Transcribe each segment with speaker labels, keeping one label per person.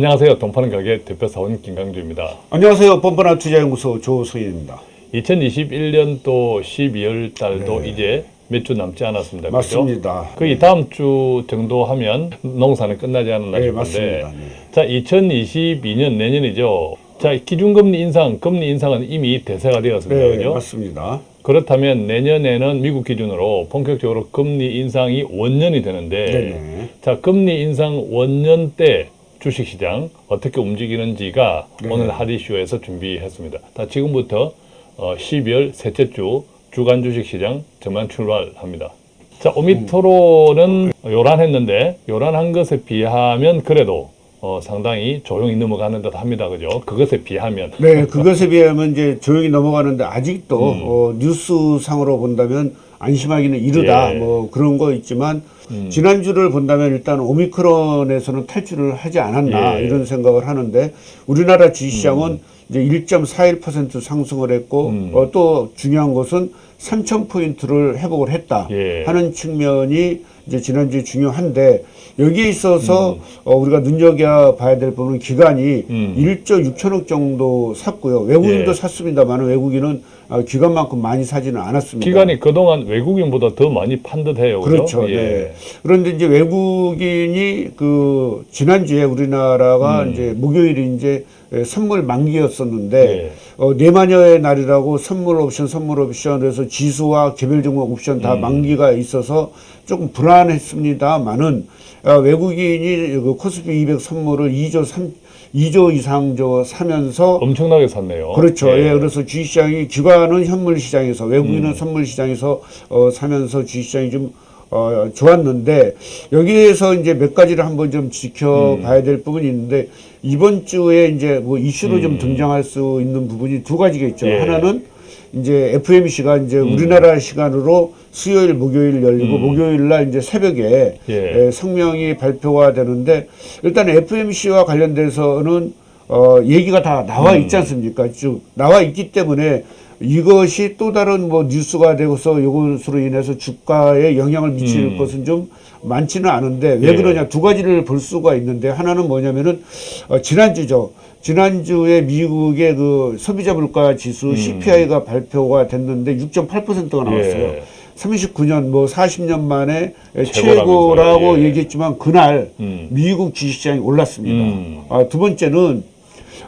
Speaker 1: 안녕하세요. 동파는 가게 대표사원 김강주입니다.
Speaker 2: 안녕하세요. 뻔뻔한 투자연구소 조소희입니다.
Speaker 1: 2021년도 12월 달도 이제 몇 주 남지 않았습니다.
Speaker 2: 네. 맞습니다.
Speaker 1: 거의 다음 주 정도 하면 농사는 끝나지 않았나
Speaker 2: 네,
Speaker 1: 싶은데
Speaker 2: 맞습니다. 네.
Speaker 1: 자 2022년 내년이죠. 자 기준금리 인상, 금리 인상은 이미 대세가 되었습니다.
Speaker 2: 네,
Speaker 1: 그죠?
Speaker 2: 맞습니다.
Speaker 1: 그렇다면 내년에는 미국 기준으로 본격적으로 금리 인상이 원년이 되는데
Speaker 2: 네네.
Speaker 1: 자 금리 인상 원년 때 주식시장 어떻게 움직이는지가
Speaker 2: 네.
Speaker 1: 오늘 핫이슈에서 준비했습니다. 자 지금부터 어, 12월 셋째 주 주간 주식시장 전망 출발합니다. 자 오미토로는 요란했는데 요란한 것에 비하면 그래도 어, 상당히 조용히 넘어가는 듯 합니다. 그죠? 그것에 비하면
Speaker 2: 네, 그것에 비하면 이제 조용히 넘어가는데 아직도
Speaker 1: 음.
Speaker 2: 어, 뉴스상으로 본다면 안심하기는 이르다.
Speaker 1: 예.
Speaker 2: 뭐 그런 거 있지만
Speaker 1: 음.
Speaker 2: 지난주를 본다면 일단 오미크론에서는 탈출을 하지 않았나
Speaker 1: 예. 음.
Speaker 2: 이런 생각을 하는데 우리나라 주식시장은 이제 1.41% 상승을 했고
Speaker 1: 음.
Speaker 2: 어, 또 중요한 것은 3천 포인트를 회복을 했다
Speaker 1: 예.
Speaker 2: 하는 측면이 이제 지난주에 중요한데 여기에 있어서 어, 우리가 눈여겨 봐야 될 부분은 기간이
Speaker 1: 음.
Speaker 2: 1조 6천억 정도 샀고요. 외국인도
Speaker 1: 예.
Speaker 2: 샀습니다만 외국인은 어, 기간만큼 많이 사지는 않았습니다.
Speaker 1: 기간이 그동안 외국인보다 더 많이 판 듯해요. 그죠?
Speaker 2: 그렇죠.
Speaker 1: 예.
Speaker 2: 네. 그런데 이제 외국인이 그 지난주에 우리나라가
Speaker 1: 음.
Speaker 2: 이제 목요일이 이제 에, 선물 만기였었는데
Speaker 1: 예.
Speaker 2: 어, 네마녀의 날이라고 선물 옵션, 선물 옵션 그래서 지수와 개별 종목 옵션
Speaker 1: 음.
Speaker 2: 다 만기가 있어서 조금 불안했습니다만은 어, 외국인이 그 코스피 200 선물을 2조 3 2조 이상 저 사면서
Speaker 1: 엄청나게 샀네요.
Speaker 2: 그렇죠. 예. 그래서 주식시장이 기관은 현물 시장에서 외국인은 선물 시장에서 어, 사면서 주식시장이 좀 어, 좋았는데 여기에서 이제 몇 가지를 한번 좀 지켜봐야 될 부분이 있는데 이번 주에 이제 뭐 이슈로 좀 등장할 수 있는 부분이 두 가지가 있죠.
Speaker 1: 예.
Speaker 2: 하나는 이제 FMC가 이제 우리나라 시간으로 수요일, 목요일 열리고 목요일 날 이제 새벽에
Speaker 1: 예.
Speaker 2: 에, 성명이 발표가 되는데 일단 FMC와 관련돼서는 어, 얘기가 다 나와 있지 않습니까? 쭉 나와 있기 때문에 이것이 또 다른 뭐 뉴스가 되고서 이것으로 인해서 주가에 영향을 미칠 것은 좀 많지는 않은데 왜
Speaker 1: 예.
Speaker 2: 그러냐 두 가지를 볼 수가 있는데 하나는 뭐냐면은 어, 지난주죠. 지난주에 미국의 그 소비자 물가 지수 CPI가 발표가 됐는데 6.8%가 나왔어요.
Speaker 1: 예.
Speaker 2: 39년 뭐 40년 만에. 최고라고
Speaker 1: 예.
Speaker 2: 얘기했지만 그날
Speaker 1: 음.
Speaker 2: 미국 주식시장이 올랐습니다.
Speaker 1: 음.
Speaker 2: 아, 두 번째는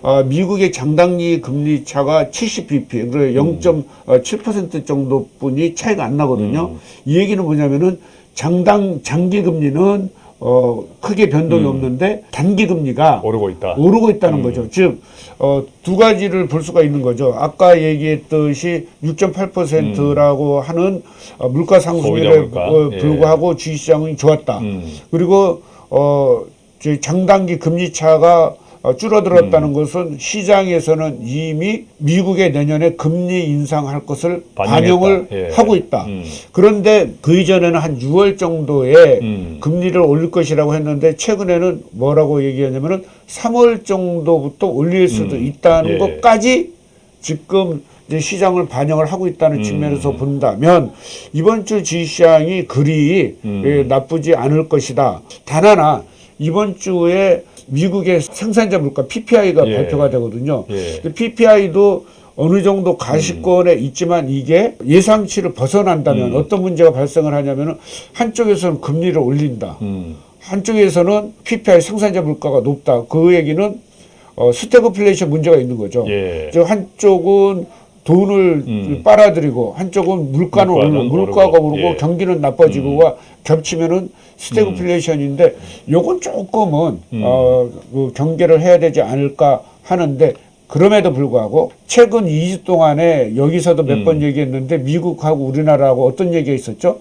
Speaker 2: 아, 미국의 장단기 금리 차가 70bp, 그래
Speaker 1: 음.
Speaker 2: 0.7% 정도뿐이 차이가 안 나거든요.
Speaker 1: 음.
Speaker 2: 이 얘기는 뭐냐면은 장당 장기 금리는 어, 크게 변동이 없는데 단기 금리가
Speaker 1: 음. 오르고 있다.
Speaker 2: 오르고 있다는 거죠. 즉, 어, 두 가지를 볼 수가 있는 거죠. 아까 얘기했듯이 6.8%라고 하는 어, 물가 상승률에
Speaker 1: 물가.
Speaker 2: 어,
Speaker 1: 예.
Speaker 2: 불구하고 주식시장이 좋았다.
Speaker 1: 음.
Speaker 2: 그리고 어, 저희 장단기 금리 차가 어,
Speaker 1: 음.
Speaker 2: 줄어들었다는 것은 시장에서는 이미 미국의 내년에 금리 인상할 것을
Speaker 1: 반영했다.
Speaker 2: 반영을
Speaker 1: 예.
Speaker 2: 하고 있다.
Speaker 1: 음.
Speaker 2: 그런데 그 이전에는 한 6월 정도에
Speaker 1: 음.
Speaker 2: 금리를 올릴 것이라고 했는데 최근에는 뭐라고 얘기하냐면은 3월 정도부터 올릴 수도
Speaker 1: 음.
Speaker 2: 있다는
Speaker 1: 예.
Speaker 2: 것까지 지금 이제 시장을 반영을 하고 있다는
Speaker 1: 음.
Speaker 2: 측면에서 본다면 이번 주 주식시장이 그리
Speaker 1: 음.
Speaker 2: 예, 나쁘지 않을 것이다. 단 하나 이번 주에 미국의 생산자 물가 PPI가
Speaker 1: 예.
Speaker 2: 발표가 되거든요.
Speaker 1: 예.
Speaker 2: PPI도 어느 정도 가시권에 있지만 이게 예상치를 벗어난다면
Speaker 1: 음.
Speaker 2: 어떤 문제가 발생을 하냐면은 한쪽에서는 금리를 올린다.
Speaker 1: 음.
Speaker 2: 한쪽에서는 PPI 생산자 물가가 높다. 그 얘기는 어, 스태그플레이션 문제가 있는 거죠.
Speaker 1: 예.
Speaker 2: 즉 한쪽은 돈을
Speaker 1: 음.
Speaker 2: 빨아들이고 한쪽은 물가는
Speaker 1: 물가는
Speaker 2: 오르고 물가가
Speaker 1: 오르고, 예.
Speaker 2: 경기는 나빠지고가 겹치면은 스태그플레이션인데 요건 조금은
Speaker 1: 음.
Speaker 2: 어, 그 경계를 해야 되지 않을까 하는데 그럼에도 불구하고 최근 2주 동안에 여기서도 몇
Speaker 1: 음.
Speaker 2: 번 얘기했는데 미국하고 우리나라하고 어떤 얘기가 있었죠?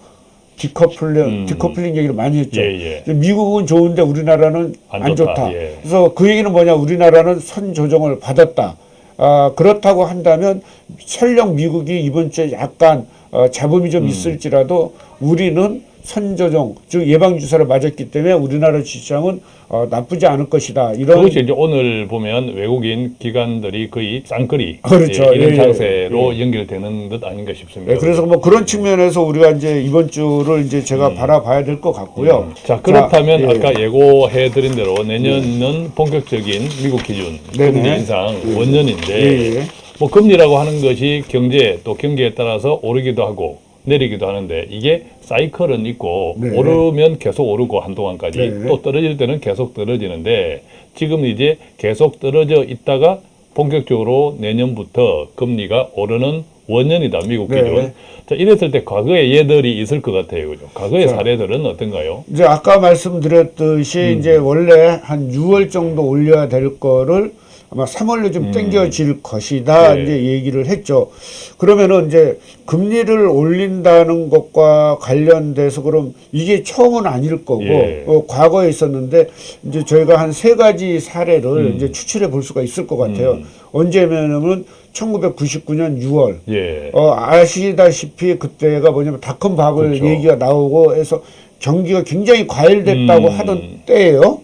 Speaker 2: 디커플링,
Speaker 1: 음.
Speaker 2: 디커플링 얘기를 많이 했죠.
Speaker 1: 예,
Speaker 2: 미국은 좋은데 우리나라는
Speaker 1: 안
Speaker 2: 안,
Speaker 1: 좋다.
Speaker 2: 좋다.
Speaker 1: 예.
Speaker 2: 그래서 그 얘기는 뭐냐? 우리나라는 선 조정을 받았다. 아, 그렇다고 한다면 설령 미국이 이번 주에 약간 어, 잡음이
Speaker 1: 음.
Speaker 2: 좀 있을지라도 우리는 선조정 즉 예방 주사를 맞았기 때문에 우리나라 주식시장은 어, 나쁘지 않을 것이다. 이런
Speaker 1: 그것이 이제 오늘 보면 외국인 기관들이 거의 쌍끌이
Speaker 2: 그렇죠.
Speaker 1: 예, 이런
Speaker 2: 예, 예,
Speaker 1: 장세로 연결되는 듯 아닌가 싶습니다.
Speaker 2: 네, 그래서 뭐 그런 측면에서 우리가 이제 이번 주를 이제 제가 바라봐야 될 것 같고요.
Speaker 1: 음. 자 그렇다면
Speaker 2: 자, 예.
Speaker 1: 아까 예고해드린 대로 내년은 본격적인 미국 기준
Speaker 2: 네네.
Speaker 1: 금리 인상 원년인데
Speaker 2: 예, 예.
Speaker 1: 뭐 금리라고 하는 것이 경제 또 경기에 따라서 오르기도 하고 내리기도 하는데 이게 사이클은 있고
Speaker 2: 네.
Speaker 1: 오르면 계속 오르고 한동안까지
Speaker 2: 네.
Speaker 1: 또 떨어질 때는 계속 떨어지는데 지금 이제 계속 떨어져 있다가 본격적으로 내년부터 금리가 오르는 원년이다 미국
Speaker 2: 네.
Speaker 1: 기준. 자 이랬을 때 과거의 예들이 있을 것 같아요, 그죠? 과거의
Speaker 2: 자.
Speaker 1: 사례들은 어떤가요?
Speaker 2: 이제 아까 말씀드렸듯이 이제 원래 한 6월 정도 올려야 될 거를 아마 3월로 좀 땡겨질 것이다
Speaker 1: 네.
Speaker 2: 이제 얘기를 했죠. 그러면은 이제 금리를 올린다는 것과 관련돼서 그럼 이게 처음은 아닐 거고
Speaker 1: 예.
Speaker 2: 어, 과거에 있었는데 이제 저희가 한 세 가지 사례를 이제 추출해 볼 수가 있을 것 같아요. 언제면은 1999년 6월
Speaker 1: 예.
Speaker 2: 어, 아시다시피 그때가 뭐냐면 닷컴 바블
Speaker 1: 그렇죠.
Speaker 2: 얘기가 나오고 해서 경기가 굉장히 과열됐다고
Speaker 1: 음.
Speaker 2: 하던 때예요.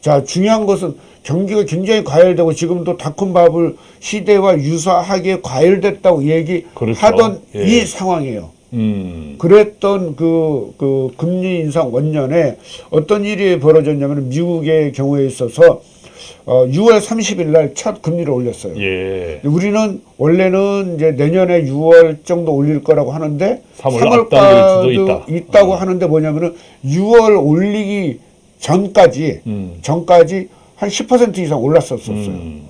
Speaker 2: 자, 중요한 것은 경기가 굉장히 과열되고 지금도 닷컴 바블 시대와 유사하게 과열됐다고 얘기하던
Speaker 1: 그렇죠. 예.
Speaker 2: 이 상황이에요.
Speaker 1: 음.
Speaker 2: 그랬던 그, 그 금리 인상 원년에 어떤 일이 벌어졌냐면 미국의 경우에 있어서 어, 6월 30일 날 첫 금리를 올렸어요.
Speaker 1: 예.
Speaker 2: 우리는 원래는 이제 내년에 6월 정도 올릴 거라고 하는데
Speaker 1: 3월 앞당길 수도 있다.
Speaker 2: 있다고 하는데 뭐냐면은 6월 올리기 전까지
Speaker 1: 음.
Speaker 2: 전까지 한 10% 이상 올랐었었어요.
Speaker 1: 음.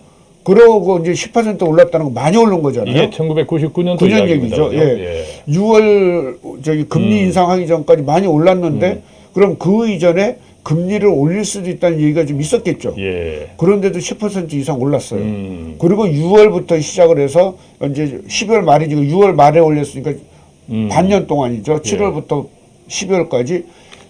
Speaker 2: 그러고 이제 10% 올랐다는 건 많이 오른 거잖아요.
Speaker 1: 이게 1999년도
Speaker 2: 9년
Speaker 1: 이야기입니다.
Speaker 2: 얘기죠.
Speaker 1: 그죠?
Speaker 2: 예. 6월 저기 금리
Speaker 1: 음.
Speaker 2: 인상하기 전까지 많이 올랐는데 그럼 그 이전에 금리를 올릴 수도 있다는 얘기가 좀 있었겠죠.
Speaker 1: 예.
Speaker 2: 그런데도 10% 이상 올랐어요.
Speaker 1: 음.
Speaker 2: 그리고 6월부터 시작을 해서 이제 12월 말이지 6월 말에 올렸으니까
Speaker 1: 음.
Speaker 2: 반년 동안이죠. 7월부터 12월까지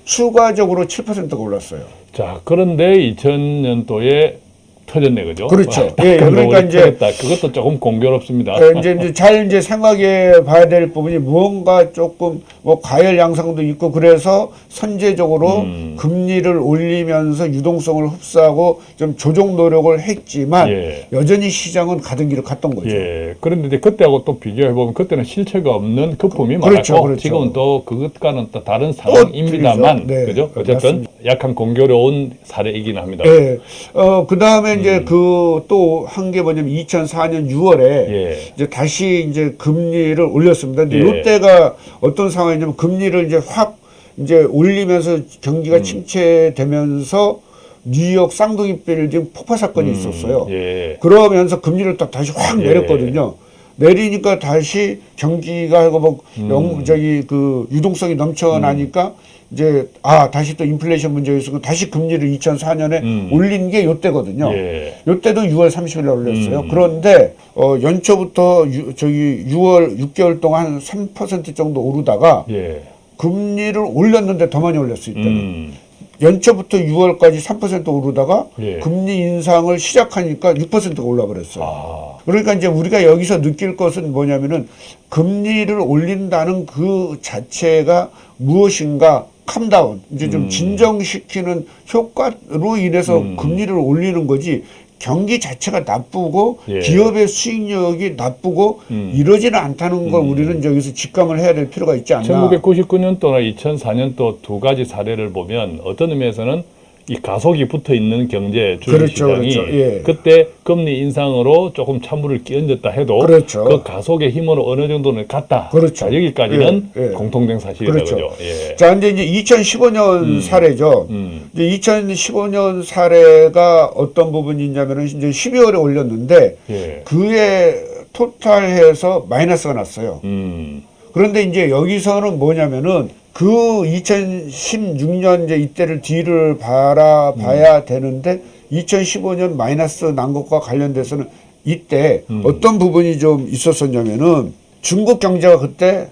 Speaker 2: 추가적으로 7%가 올랐어요.
Speaker 1: 자, 그런데 2000년도에 터졌네, 그죠?
Speaker 2: 그렇죠.
Speaker 1: 아,
Speaker 2: 예,
Speaker 1: 딱
Speaker 2: 그러니까 이제-
Speaker 1: 터졌다. 그것도 조금 공교롭습니다.
Speaker 2: 어, 이제, 이제 잘 이제 생각해 봐야 될 부분이 무언가 조금 뭐 과열 양상도 있고 그래서 선제적으로
Speaker 1: 음.
Speaker 2: 금리를 올리면서 유동성을 흡수하고 좀 조정 노력을 했지만
Speaker 1: 예.
Speaker 2: 여전히 시장은 가던 길을 갔던 거죠.
Speaker 1: 예. 그런데 이제 그때하고 또 비교해 보면 그때는 실체가 없는 거품이
Speaker 2: 그렇죠,
Speaker 1: 많았고
Speaker 2: 그렇죠.
Speaker 1: 지금은 또 그것과는 또 다른 상황입니다만.
Speaker 2: 네,
Speaker 1: 그죠? 어쨌든 약간 공교로운 사례이긴 합니다.
Speaker 2: 예. 어, 그 다음에 이제
Speaker 1: 음.
Speaker 2: 그또 한 게 뭐냐면 2004년 6월에
Speaker 1: 예.
Speaker 2: 이제 다시 이제 금리를 올렸습니다. 근데
Speaker 1: 예.
Speaker 2: 이때가 어떤 상황이냐면 금리를 이제 확 이제 올리면서 경기가
Speaker 1: 음.
Speaker 2: 침체되면서 뉴욕 쌍둥이 빌딩 폭파 사건이 있었어요.
Speaker 1: 예.
Speaker 2: 그러면서 금리를 또 다시 확
Speaker 1: 예.
Speaker 2: 내렸거든요. 내리니까 다시 경기가 하고 뭐
Speaker 1: 음.
Speaker 2: 영, 저기 그 유동성이 넘쳐나니까 이제 아 다시 또 인플레이션 문제가 있었고 다시 금리를 2004년에
Speaker 1: 음.
Speaker 2: 올린 게 요때거든요.
Speaker 1: 예.
Speaker 2: 요때도 6월 30일 날 올렸어요.
Speaker 1: 음.
Speaker 2: 그런데 어 연초부터 유, 저기 6월 6개월 동안 한3% 정도 오르다가
Speaker 1: 예.
Speaker 2: 금리를 올렸는데 더 많이 올렸어요. 이때는.
Speaker 1: 음.
Speaker 2: 연초부터 6월까지 3% 오르다가
Speaker 1: 예.
Speaker 2: 금리 인상을 시작하니까 6%가 올라 버렸어요.
Speaker 1: 아.
Speaker 2: 그러니까 이제 우리가 여기서 느낄 것은 뭐냐면은 금리를 올린다는 그 자체가 무엇인가 캄다운 이제 좀
Speaker 1: 음.
Speaker 2: 진정시키는 효과로 인해서
Speaker 1: 음.
Speaker 2: 금리를 올리는 거지 경기 자체가 나쁘고
Speaker 1: 예.
Speaker 2: 기업의 수익력이 나쁘고
Speaker 1: 음.
Speaker 2: 이러지는 않다는 걸
Speaker 1: 음.
Speaker 2: 우리는 여기서 직감을 해야 될 필요가 있지 않나.
Speaker 1: 1999년도나 2004년도 두 가지 사례를 보면 어떤 의미에서는 이 가속이 붙어 있는 경제
Speaker 2: 그렇죠,
Speaker 1: 주식시장이
Speaker 2: 그렇죠. 예.
Speaker 1: 그때 금리 인상으로 조금 찬물을 끼얹었다 해도
Speaker 2: 그렇죠.
Speaker 1: 그 가속의 힘으로 어느 정도는 갔다.
Speaker 2: 그렇죠.
Speaker 1: 자, 여기까지는
Speaker 2: 예, 예.
Speaker 1: 공통된 사실이다
Speaker 2: 그렇죠.
Speaker 1: 예.
Speaker 2: 자, 근데 이제 2015년 사례죠.
Speaker 1: 음.
Speaker 2: 이제 2015년 사례가 어떤 부분이 있냐면은 이제 12월에 올렸는데
Speaker 1: 예.
Speaker 2: 그에 토탈해서 마이너스가 났어요.
Speaker 1: 음.
Speaker 2: 그런데 이제 여기서는 뭐냐면은 그 2016년 이제 이때를 뒤를 바라봐야 되는데 2015년 마이너스 난 것과 관련돼서는 이때
Speaker 1: 음.
Speaker 2: 어떤 부분이 좀 있었었냐면은 중국 경제가 그때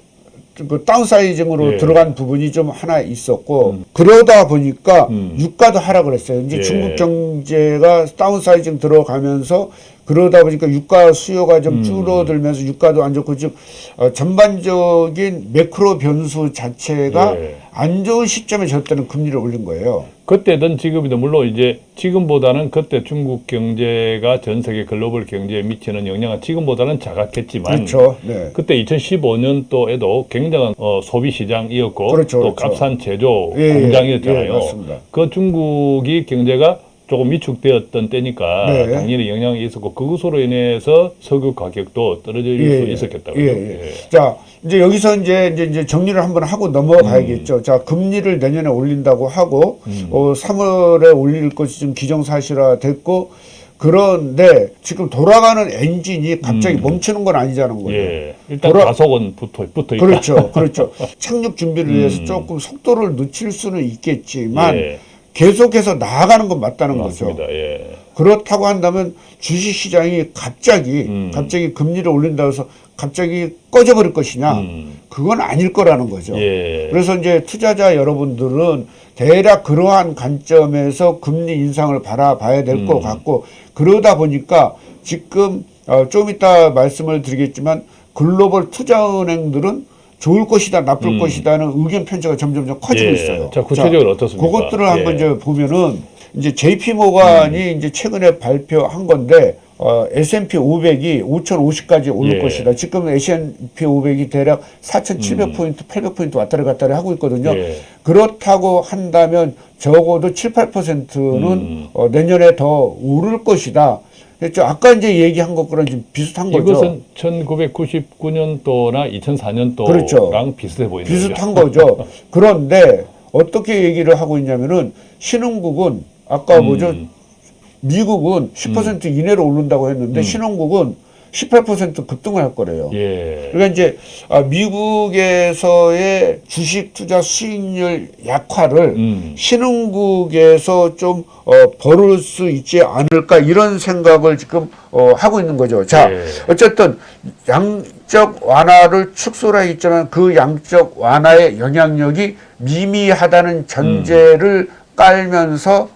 Speaker 2: 그 다운사이징으로
Speaker 1: 예.
Speaker 2: 들어간 부분이 좀 하나 있었고 그러다 보니까
Speaker 1: 음.
Speaker 2: 유가도 하락을 했어요. 이제
Speaker 1: 예.
Speaker 2: 중국 경제가 다운사이징 들어가면서 그러다 보니까 유가 수요가 좀
Speaker 1: 음.
Speaker 2: 줄어들면서 유가도 안 좋고 지금 어, 전반적인 매크로 변수 자체가
Speaker 1: 예.
Speaker 2: 안 좋은 시점에 저때는 금리를 올린 거예요.
Speaker 1: 그때든 지금이든 물론 이제 지금보다는 그때 중국 경제가 전 세계 글로벌 경제에 미치는 영향은 지금보다는 작았겠지만
Speaker 2: 그렇죠. 네.
Speaker 1: 그때 2015년도에도 굉장한 어, 소비 시장이었고
Speaker 2: 그렇죠,
Speaker 1: 또
Speaker 2: 그렇죠.
Speaker 1: 값싼 제조
Speaker 2: 예, 예,
Speaker 1: 공장이었잖아요.
Speaker 2: 예.
Speaker 1: 그 중국이 경제가 조금 위축되었던 때니까
Speaker 2: 네.
Speaker 1: 당연히 영향이 있었고 그것으로 인해서 석유 가격도 떨어질
Speaker 2: 예,
Speaker 1: 수
Speaker 2: 예.
Speaker 1: 있었겠다고요.
Speaker 2: 예, 예. 자, 이제 여기서 이제, 이제, 이제 정리를 한번 하고 넘어가야겠죠.
Speaker 1: 음.
Speaker 2: 자, 금리를 내년에 올린다고 하고, 어, 3월에 올릴 것이 좀 기정사실화 됐고, 그런데 지금 돌아가는 엔진이 갑자기 멈추는 건 아니자는 거예요.
Speaker 1: 음. 예. 일단
Speaker 2: 돌아-
Speaker 1: 가속은 붙어 붙어 있다.
Speaker 2: 그렇죠. 그렇죠. 착륙 준비를 위해서
Speaker 1: 음.
Speaker 2: 조금 속도를 늦출 수는 있겠지만,
Speaker 1: 예.
Speaker 2: 계속해서 나아가는 건 맞다는
Speaker 1: 맞습니다.
Speaker 2: 거죠.
Speaker 1: 예.
Speaker 2: 그렇다고 한다면 주식 시장이 갑자기
Speaker 1: 음.
Speaker 2: 갑자기 금리를 올린다고 해서 갑자기 꺼져버릴 것이냐?
Speaker 1: 음.
Speaker 2: 그건 아닐 거라는 거죠.
Speaker 1: 예.
Speaker 2: 그래서 이제 투자자 여러분들은 대략 그러한 관점에서 금리 인상을 바라봐야 될것
Speaker 1: 음.
Speaker 2: 같고 그러다 보니까 지금 어, 좀 이따 말씀을 드리겠지만 글로벌 투자은행들은 좋을 것이다, 나쁠
Speaker 1: 음.
Speaker 2: 것이다는 의견 편차가 점점점 커지고
Speaker 1: 예.
Speaker 2: 있어요.
Speaker 1: 자, 구체적으로 어떻습니까?
Speaker 2: 그것들을 한번
Speaker 1: 예.
Speaker 2: 이제 보면은 이제 JP 모간이
Speaker 1: 음.
Speaker 2: 이제 최근에 발표한 건데 어, S&P 500이 5,050까지 오를
Speaker 1: 예.
Speaker 2: 것이다. 지금 S&P 500이 대략 4,700포인트, 800포인트 왔다리 갔다리 하고 있거든요.
Speaker 1: 음. 예.
Speaker 2: 그렇다고 한다면 적어도 7, 8%는
Speaker 1: 음.
Speaker 2: 어, 내년에 더 오를 것이다. 그렇죠. 아까 이제 얘기한 것과는 좀 비슷한 거죠.
Speaker 1: 이것은 1999년도나 2004년도랑
Speaker 2: 그렇죠.
Speaker 1: 비슷해 보이는
Speaker 2: 비슷한 거죠. 그런데 어떻게 얘기를 하고 있냐면은 신흥국은 아까
Speaker 1: 음.
Speaker 2: 뭐죠? 미국은 10% 이내로 오른다고 했는데
Speaker 1: 음.
Speaker 2: 신흥국은 18% 급등을 할 거래요.
Speaker 1: 예.
Speaker 2: 그러니까 이제 아, 미국에서의 주식 투자 수익률 약화를
Speaker 1: 음.
Speaker 2: 신흥국에서 좀 어, 벌을 수 있지 않을까 이런 생각을 지금 어, 하고 있는 거죠. 자,
Speaker 1: 예.
Speaker 2: 어쨌든 양적 완화를 축소를 했지만 그 양적 완화의 영향력이 미미하다는 전제를 깔면서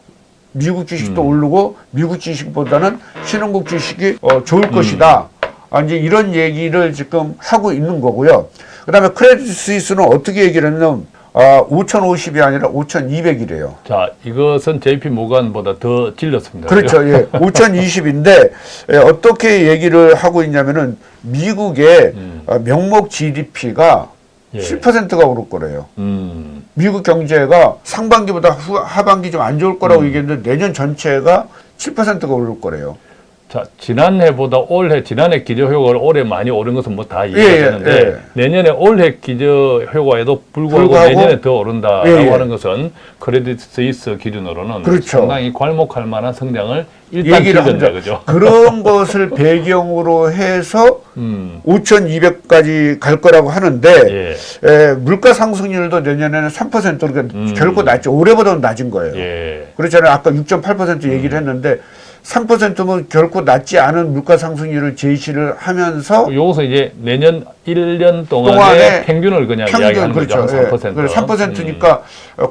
Speaker 2: 미국 주식도
Speaker 1: 음.
Speaker 2: 오르고 미국 주식보다는 신흥국 주식이 어, 좋을 것이다. 아, 이제 이런 얘기를 지금 하고 있는 거고요. 그 다음에 크레딧 스위스는 어떻게 얘기를 했냐면 아, 5,050이 아니라 5,200이래요.
Speaker 1: 자, 이것은 JP 모간보다 더 질렸습니다.
Speaker 2: 그렇죠. 예. 5,020인데 예, 어떻게 얘기를 하고 있냐면은 미국의
Speaker 1: 음.
Speaker 2: 어, 명목 GDP가
Speaker 1: 예.
Speaker 2: 7%가 오를 거래요.
Speaker 1: 음.
Speaker 2: 미국 경제가 상반기보다 후, 하반기 좀 안 좋을
Speaker 1: 음.
Speaker 2: 거라고 얘기했는데 내년 전체가 7%가 오를 거래요.
Speaker 1: 자, 지난해보다 올해 지난해 기저 효과를 올해 많이 오른 것은 뭐 다 이해가
Speaker 2: 예, 예,
Speaker 1: 되는데
Speaker 2: 예.
Speaker 1: 내년에 올해 기저 효과에도 불구하고,
Speaker 2: 불구하고
Speaker 1: 내년에 더 오른다라고
Speaker 2: 예, 예.
Speaker 1: 하는 것은 크레딧 스위스 기준으로는
Speaker 2: 그렇죠.
Speaker 1: 상당히 괄목할 만한 성장을 일단 기준다. 그죠?
Speaker 2: 그런 것을 배경으로 해서
Speaker 1: 음.
Speaker 2: 5,200까지 갈 거라고 하는데
Speaker 1: 예.
Speaker 2: 에, 물가 상승률도 내년에는 3% 그러니까
Speaker 1: 음.
Speaker 2: 결코 낮죠. 올해보다는 낮은 거예요.
Speaker 1: 예.
Speaker 2: 그렇잖아요. 아까 6.8% 얘기를 했는데 3%면 결코 낮지 않은 물가 상승률을 제시를 하면서
Speaker 1: 요것은 이제 내년 1년 동안의
Speaker 2: 동안의
Speaker 1: 평균을 그냥
Speaker 2: 평균
Speaker 1: 이야기하는
Speaker 2: 그렇죠.
Speaker 1: 거죠.
Speaker 2: 예.
Speaker 1: 한 3%.
Speaker 2: 그래 3%니까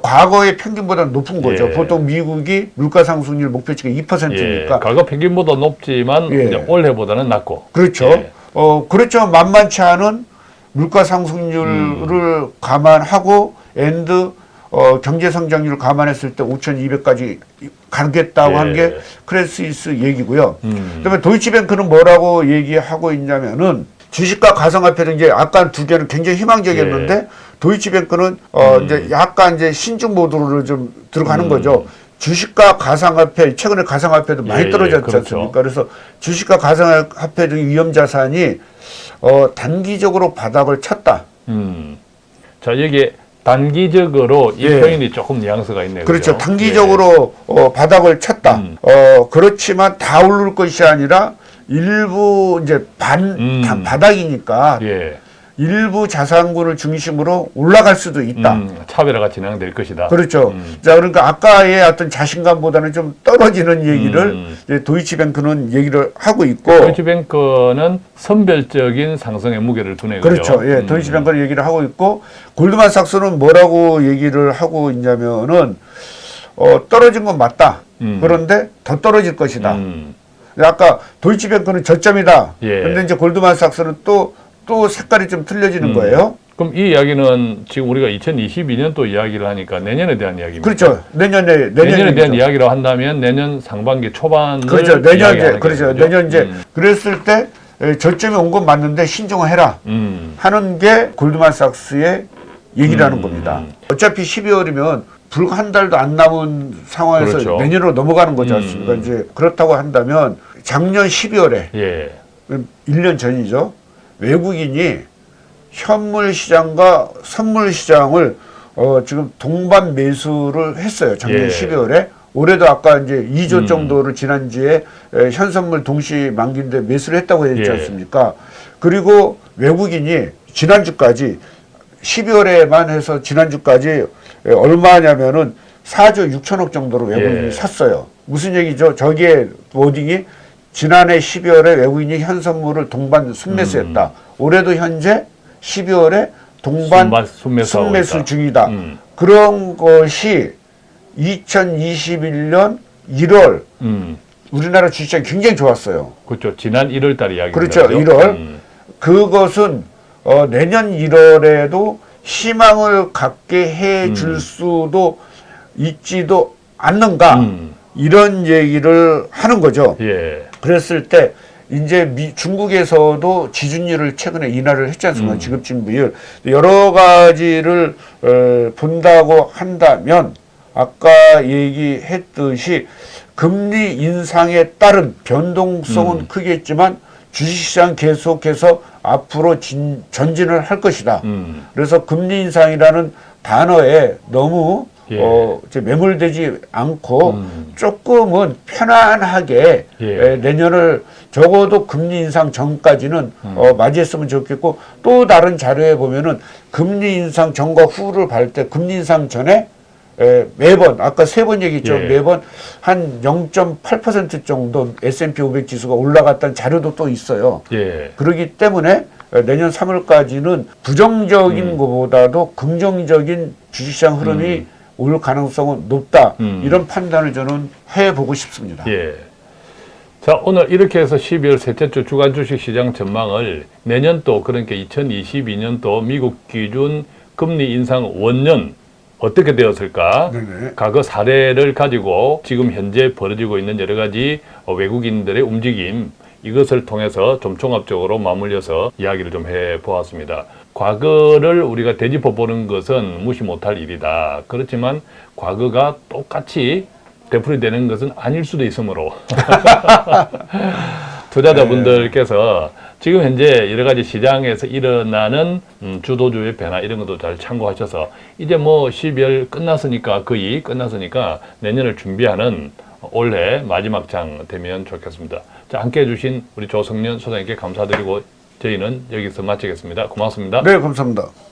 Speaker 2: 과거의 평균보다 높은 거죠.
Speaker 1: 예.
Speaker 2: 보통 미국이 물가 상승률 목표치가
Speaker 1: 예.
Speaker 2: 2%니까
Speaker 1: 과거 평균보다 높지만
Speaker 2: 예.
Speaker 1: 올해보다는 낮고.
Speaker 2: 그렇죠.
Speaker 1: 예.
Speaker 2: 어 그렇죠. 만만치 않은 물가 상승률을 감안하고 and 어, 경제 성장률을 감안했을 때 5,200까지 가겠다고
Speaker 1: 예.
Speaker 2: 한게 크레딧스위스 얘기고요.
Speaker 1: 음.
Speaker 2: 그다음에 도이치뱅크는 뭐라고 얘기하고 있냐면은 주식과 가상화폐 등 이제 아까 두 개는 굉장히 희망적이었는데
Speaker 1: 예.
Speaker 2: 도이치뱅크는 어
Speaker 1: 음.
Speaker 2: 이제 약간 이제 신중 모드로 좀 들어가는
Speaker 1: 음.
Speaker 2: 거죠. 주식과 가상화폐 최근에 가상화폐도 많이
Speaker 1: 예,
Speaker 2: 떨어졌지
Speaker 1: 그렇죠.
Speaker 2: 않습니까? 그래서 주식과 가상화폐 등 위험 자산이 어 단기적으로 바닥을 쳤다.
Speaker 1: 음. 자, 여기에 단기적으로 이
Speaker 2: 예.
Speaker 1: 표현이 조금 뉘앙스가 있네요.
Speaker 2: 그렇죠.
Speaker 1: 그죠?
Speaker 2: 단기적으로 어, 바닥을 쳤다.
Speaker 1: 음.
Speaker 2: 어, 그렇지만 다 오를 것이 아니라 일부 이제 반
Speaker 1: 음.
Speaker 2: 다 바닥이니까
Speaker 1: 예. 예.
Speaker 2: 일부 자산군을 중심으로 올라갈 수도 있다.
Speaker 1: 음, 차별화가 진행될 것이다.
Speaker 2: 그렇죠.
Speaker 1: 음.
Speaker 2: 자, 그러니까 아까의 어떤 자신감보다는 좀 떨어지는 얘기를
Speaker 1: 음.
Speaker 2: 도이치뱅크는 얘기를 하고 있고
Speaker 1: 도이치뱅크는 선별적인 상승의 무게를 두네요.
Speaker 2: 그렇죠. 예,
Speaker 1: 음.
Speaker 2: 도이치뱅크는 얘기를 하고 있고 골드만삭스는 뭐라고 얘기를 하고 있냐면은 어, 떨어진 건 맞다.
Speaker 1: 음.
Speaker 2: 그런데 더 떨어질 것이다.
Speaker 1: 음.
Speaker 2: 아까 도이치뱅크는 저점이다.
Speaker 1: 예.
Speaker 2: 근데 이제 골드만삭스는 또, 또 색깔이 좀 틀려지는
Speaker 1: 음.
Speaker 2: 거예요.
Speaker 1: 그럼 이 이야기는 지금 우리가 2022년도 이야기를 하니까 내년에 대한 이야기입니다.
Speaker 2: 그렇죠. 내년에,
Speaker 1: 내년에 대한 이야기로 한다면 내년 상반기 초반을
Speaker 2: 그렇죠. 내년 이제, 그렇죠. 내년 이제,
Speaker 1: 음.
Speaker 2: 그랬을 때 에, 저점이 온 건 맞는데 신중해라.
Speaker 1: 음.
Speaker 2: 하는 게 골드만삭스의 얘기라는
Speaker 1: 음.
Speaker 2: 겁니다. 어차피 12월이면 불과 한 달도 안 남은 상황에서
Speaker 1: 그렇죠.
Speaker 2: 내년으로 넘어가는 거지 않습니까?
Speaker 1: 음.
Speaker 2: 이제 그렇다고 한다면 작년 12월에
Speaker 1: 예.
Speaker 2: 1년 전이죠. 외국인이 현물 시장과 선물 시장을 어, 지금 동반 매수를 했어요. 작년
Speaker 1: 예.
Speaker 2: 12월에. 올해도 아까 이제 2조
Speaker 1: 음.
Speaker 2: 정도를 지난주에 에, 현선물 동시 만기인데 매수를 했다고 했지
Speaker 1: 예.
Speaker 2: 않습니까? 그리고 외국인이 지난주까지 12월에만 해서 지난주까지 에, 얼마냐면은 4조 6천억 정도로 외국인이
Speaker 1: 예.
Speaker 2: 샀어요. 무슨 얘기죠? 저기에 워딩이 지난해 12월에 외국인이 현선물을 동반 순매수했다. 올해도 현재 12월에 동반 순매수
Speaker 1: 있다.
Speaker 2: 중이다.
Speaker 1: 음.
Speaker 2: 그런 것이 2021년 1월
Speaker 1: 음.
Speaker 2: 우리나라 주식시장이 굉장히 좋았어요.
Speaker 1: 그렇죠. 지난 1월 달 이야기.
Speaker 2: 그렇죠. 1월.
Speaker 1: 음.
Speaker 2: 그것은 어, 내년 1월에도 희망을 갖게 해줄
Speaker 1: 음.
Speaker 2: 수도 있지도 않는가
Speaker 1: 음.
Speaker 2: 이런 얘기를 하는 거죠.
Speaker 1: 예.
Speaker 2: 그랬을 때 이제 미, 중국에서도 지준율을 최근에 인하를 했지 않습니까?
Speaker 1: 음.
Speaker 2: 지급진 비율 여러 가지를 어, 본다고 한다면 아까 얘기했듯이 금리 인상에 따른 변동성은
Speaker 1: 음.
Speaker 2: 크겠지만 주식시장 계속해서 앞으로 진, 전진을 할 것이다.
Speaker 1: 음.
Speaker 2: 그래서 금리 인상이라는 단어에 너무
Speaker 1: 예.
Speaker 2: 어, 이제 매몰되지 않고
Speaker 1: 음.
Speaker 2: 조금은 편안하게
Speaker 1: 예.
Speaker 2: 에, 내년을 적어도 금리 인상 전까지는
Speaker 1: 음.
Speaker 2: 어, 맞이했으면 좋겠고 또 다른 자료에 보면은 금리 인상 전과 후를 볼 때 금리 인상 전에 에, 매번 아까 세 번 얘기했죠
Speaker 1: 예.
Speaker 2: 매번 한 0.8% 정도 S&P 500 지수가 올라갔다는 자료도 또 있어요.
Speaker 1: 예.
Speaker 2: 그렇기 때문에 어, 내년 3월까지는 부정적인
Speaker 1: 음.
Speaker 2: 것보다도 긍정적인 주식시장 흐름이 올 가능성은 높다.
Speaker 1: 음.
Speaker 2: 이런 판단을 저는 해보고 싶습니다.
Speaker 1: 예. 자, 오늘 이렇게 해서 12월 셋째 주 주간 주식 시장 전망을 내년도 그러니까 2022년도 미국 기준 금리 인상 원년 어떻게 되었을까?
Speaker 2: 네네.
Speaker 1: 과거 사례를 가지고 지금 현재 벌어지고 있는 여러 가지 어, 외국인들의 움직임 이것을 통해서 좀 종합적으로 맞물려서 이야기를 좀 해보았습니다. 과거를 우리가 되짚어 보는 것은 무시 못할 일이다. 그렇지만 과거가 똑같이 되풀이되는 것은 아닐 수도 있으므로 투자자분들께서 지금 현재 여러 가지 시장에서 일어나는 음, 주도주의 변화 이런 것도 잘 참고하셔서 이제 뭐 12월 끝났으니까 거의 끝났으니까 내년을 준비하는 올해 마지막 장 되면 좋겠습니다. 자, 함께 해 주신 우리 조성년 소장님께 감사드리고 저희는 여기서 마치겠습니다. 고맙습니다.
Speaker 2: 네, 감사합니다.